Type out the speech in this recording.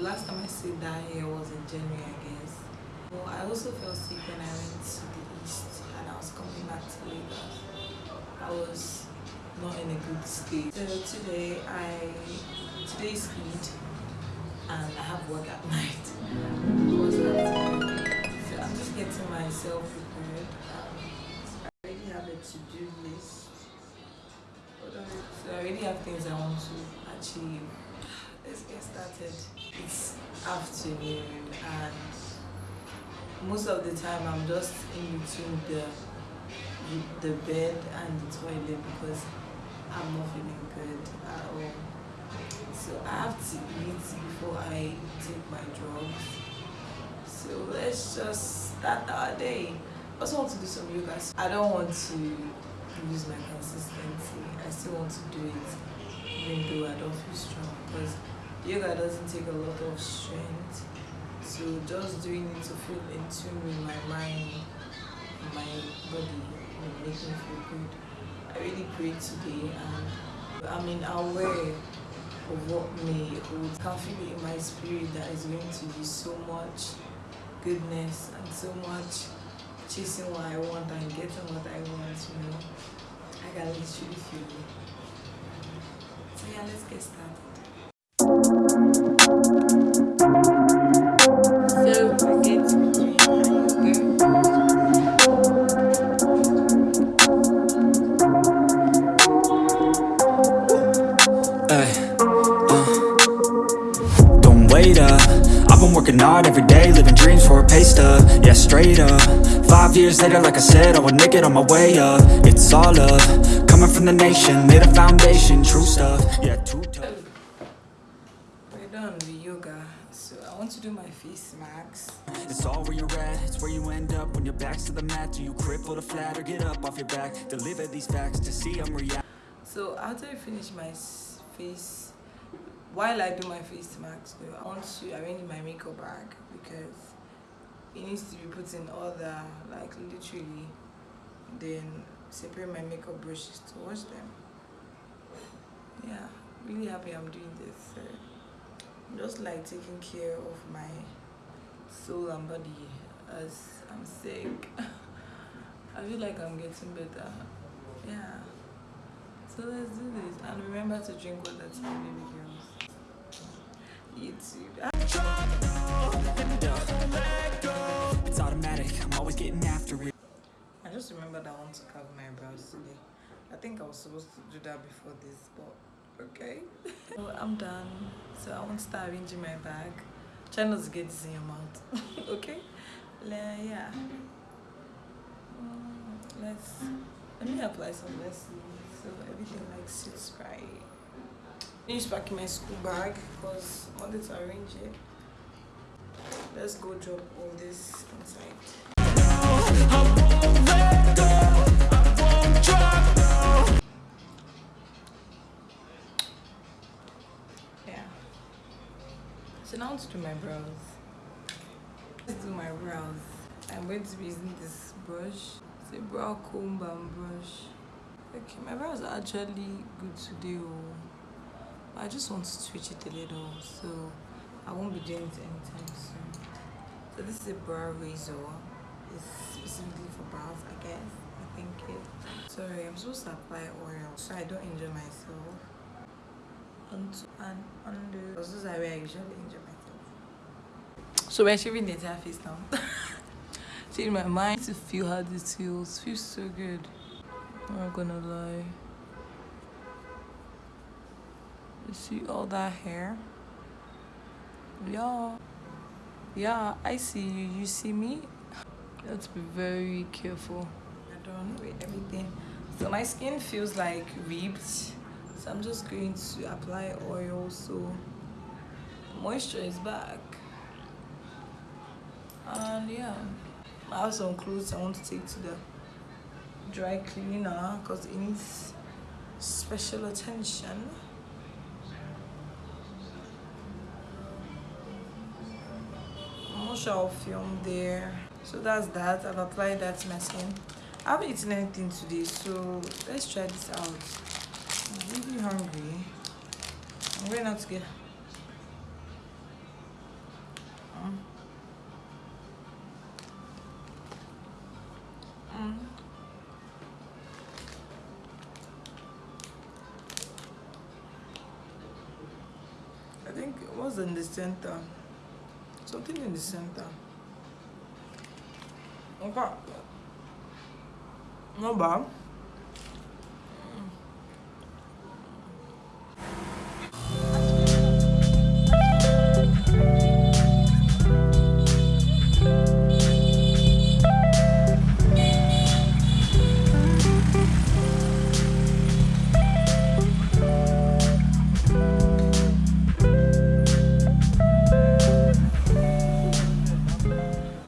The last time I stayed that here was in January, I guess. Well, I also felt sick when I went to the east and I was coming back to Lagos. I was not in a good state. So today I today is Eid and I have work at night. So I'm just getting myself prepared. Um, I already have a to-do list. So I already have things I want to achieve. Let's get started. It's afternoon and most of the time I'm just in between the the bed and the toilet because I'm not feeling good at all. So I have to eat before I take my drugs. So let's just start our day. I also want to do some yoga. I don't want to lose my consistency. I still want to do it even though I don't feel strong because yoga doesn't take a lot of strength. So just doing it to feel in tune with my mind, my body will make me feel good. I really prayed today and I mean aware of what may hold. I in my spirit that is going to be so much goodness and so much chasing what I want and getting what I want, you know. I can literally feel it. So yeah, let's get started. Wait up I've been working hard every day Living dreams for a pay stub. Yeah, straight up. Five years later, like I said I would make it on my way up. It's all love Coming from the nation Made a foundation True stuff. Yeah, too tough We're done with yoga. So I want to do my face max It's all where you're at. It's where you end up. When your back's to the mat Do you cripple to flat Or get up off your back? Deliver these facts To see them react. So after I finish my face, while I do my face mask, though, I want to arrange my makeup bag because it needs to be put in order, like literally. Then separate my makeup brushes to wash them. Yeah, really happy I'm doing this. So just like taking care of my soul and body as I'm sick. I feel like I'm getting better. Yeah. So let's do this. And remember to drink water baby girls. YouTube. It's automatic I'm always getting after it I just remembered I want to cover my brows today. I think I was supposed to do that before this, but okay. I'm done. So I want to start arranging my bag. Try not to get this in your mouth. okay? Le- yeah. Mm, let's let me apply some Vaseline so everything like sits right. Finish packing my school bag because I wanted to arrange it. Let's go drop all this inside. Yeah. So now to do my brows. Let's do my brows. I'm going to be using this brush. It's a brow comb and brush. Okay, my brows are actually good today. Oh. I just want to switch it a little, so I won't be doing it anytime soon. So this is a brow razor. It's specifically for brows, I guess. I think it. Sorry, I'm supposed to apply oil so I don't injure myself. Onto and under. This is how I usually injure myself. So we're shaving the entire face now. Change my mind to feel how this feels. Feels so good. I'm not gonna lie. You see all that hair? Yeah. Yeah, I see you. You see me? To be very careful. I done with everything. So my skin feels like ripped. So I'm just going to apply oil so moisture is back. And yeah, I have some clothes I want to take to the dry cleaner because it needs special attention. I'll film there. So that's that. I've applied that to my skin. I haven't eaten anything today, so let's try this out. I'm really hungry. I'm going out to get Mm. I think it was in the center. Something in the center. Mwen pa. Mwen ba.